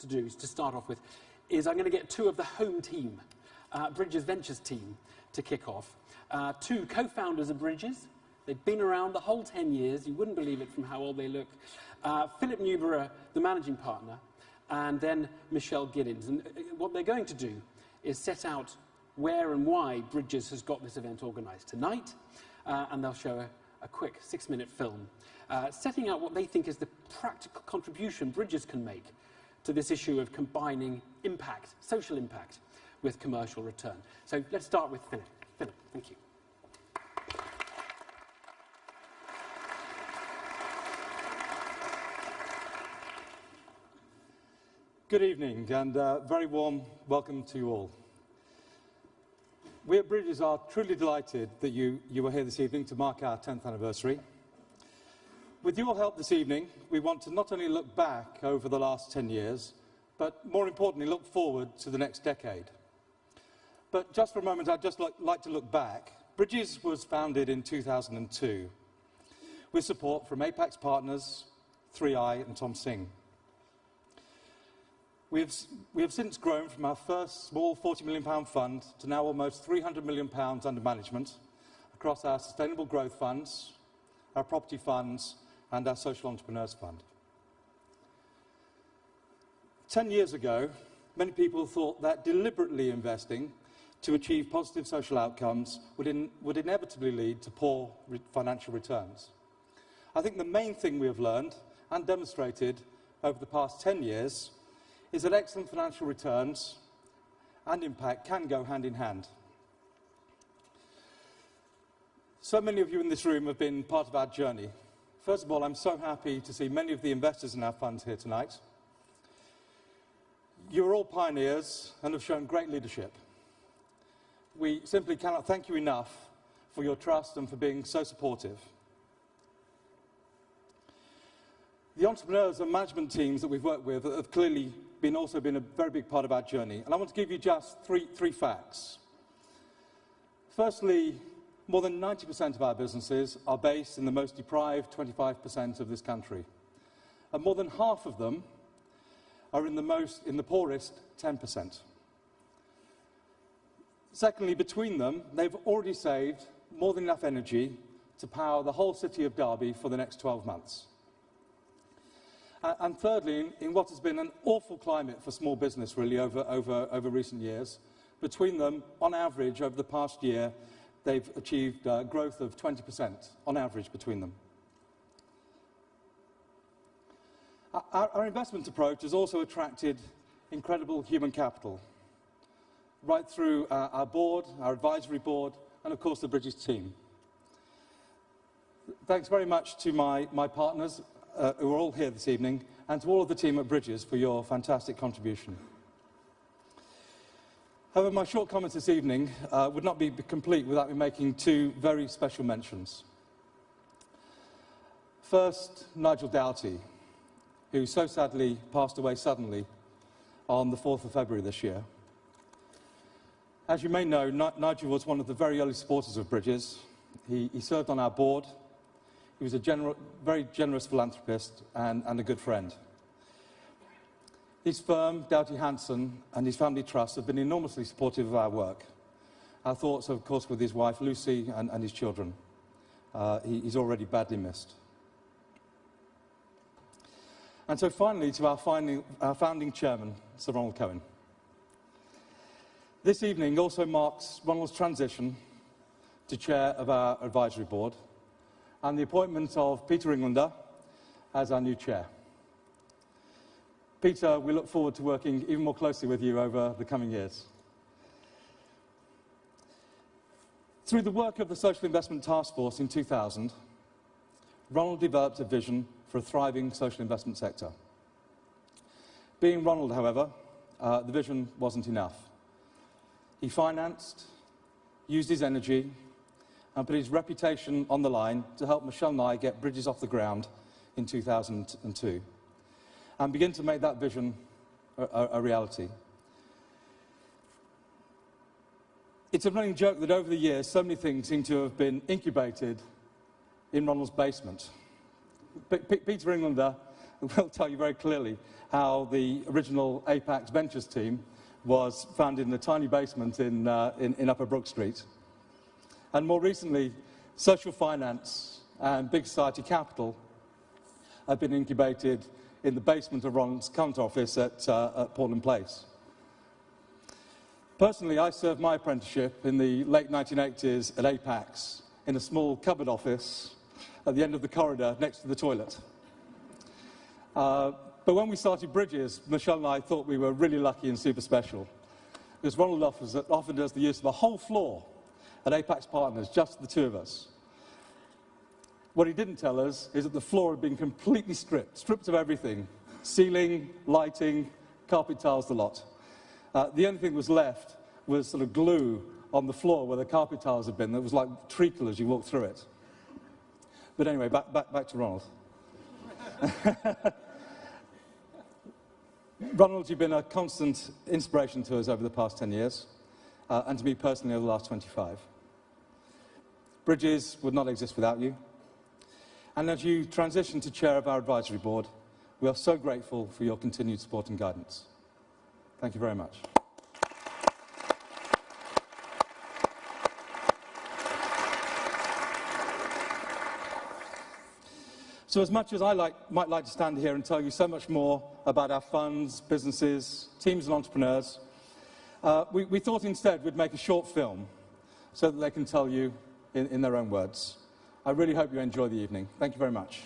to do, is to start off with, is I'm going to get two of the home team, uh, Bridges Ventures team, to kick off. Uh, two co-founders of Bridges. They've been around the whole 10 years. You wouldn't believe it from how old they look. Uh, Philip Newborough, the managing partner, and then Michelle Giddens. And uh, what they're going to do is set out where and why Bridges has got this event organised tonight, uh, and they'll show a, a quick six-minute film uh, setting out what they think is the practical contribution Bridges can make to this issue of combining impact, social impact, with commercial return. So let's start with Philip. Philip, thank you. Good evening and uh, very warm welcome to you all. We at Bridges are truly delighted that you, you are here this evening to mark our 10th anniversary. With your help this evening, we want to not only look back over the last 10 years, but more importantly, look forward to the next decade. But just for a moment, I'd just like, to look back. Bridges was founded in 2002 with support from Apax Partners, 3i and Tom Singh. We have, we have since grown from our first small £40 million fund to now almost £300 million under management across our sustainable growth funds, our property funds, and our social entrepreneurs fund. Ten years ago, many people thought that deliberately investing to achieve positive social outcomes would, in, would inevitably lead to poor re financial returns. I think the main thing we have learned and demonstrated over the past 10 years is that excellent financial returns and impact can go hand in hand. So many of you in this room have been part of our journey. First of all, I'm so happy to see many of the investors in our funds here tonight. You're all pioneers and have shown great leadership. We simply cannot thank you enough for your trust and for being so supportive. The entrepreneurs and management teams that we've worked with have clearly been also been a very big part of our journey. And I want to give you just three, three facts. Firstly, more than 90% of our businesses are based in the most deprived 25% of this country. And more than half of them are in the, most, in the poorest 10%. Secondly, between them, they've already saved more than enough energy to power the whole city of Derby for the next 12 months. And thirdly, in, in, what has been an awful climate for small business really over, over, over recent years, between them, on average, over the past year, they've achieved uh, growth of 20% on average between them. Our, our investment approach has also attracted incredible human capital, right through uh, our board, our advisory board, and of course the Bridges team. Thanks very much to my, my partners uh, who are all here this evening, and to all of the team at Bridges for your fantastic contribution. However, my short comments this evening uh, would not be complete without me making two very special mentions. First, Nigel Doughty, who so sadly passed away suddenly on the 4th of February this year. As you may know, N Nigel was one of the very early supporters of Bridges. He, he served on our board. He was a gener very generous philanthropist and, and a good friend. His firm, Doughty Hanson, and his family trust have been enormously supportive of our work. Our thoughts, of course, with his wife, Lucy, and, and his children. Uh, he, he's already badly missed. And so finally, to our, finding, our founding chairman, Sir Ronald Cohen. This evening also marks Ronald's transition to chair of our advisory board and the appointment of Peter Englander as our new chair. Peter, we look forward to working even more closely with you over the coming years. Through the work of the Social Investment Task Force in 2000, Ronald developed a vision for a thriving social investment sector. Being Ronald, however, uh, the vision wasn't enough. He financed, used his energy, and put his reputation on the line to help Michelle and I get Bridges off the ground in 2002 and begin to make that vision a, a, a reality. It's a running joke that over the years, so many things seem to have been incubated in Ronald's basement. P P Peter Englander will tell you very clearly how the original Apax Ventures team was founded in a tiny basement in, uh, in, in Upper Brook Street. And more recently, social finance and big society capital have been incubated in the basement of Ronald's current office at, uh, at Portland Place. Personally, I served my apprenticeship in the late 1980s at Apax in a small cupboard office at the end of the corridor next to the toilet. Uh, but when we started Bridges, Michelle and I thought we were really lucky and super special. Because Ronald offered us the use of a whole floor at Apax Partners, just the two of us. What he didn't tell us is that the floor had been completely stripped, stripped of everything. Ceiling, lighting, carpet tiles, the lot. Uh, the only thing that was left was sort of glue on the floor where the carpet tiles had been. That was like treacle as you walked through it. But anyway, back, back, back to Ronald. Ronald, you've been a constant inspiration to us over the past 10 years, uh, and to me personally over the last 25. Bridges would not exist without you. And as you transition to chair of our advisory board, we are so grateful for your continued support and guidance. Thank you very much. So as much as I like, might like to stand here and tell you so much more about our funds, businesses, teams and entrepreneurs, uh, we, we, thought instead we'd make a short film so that they can tell you in, in their own words. I really hope you enjoy the evening. Thank you very much.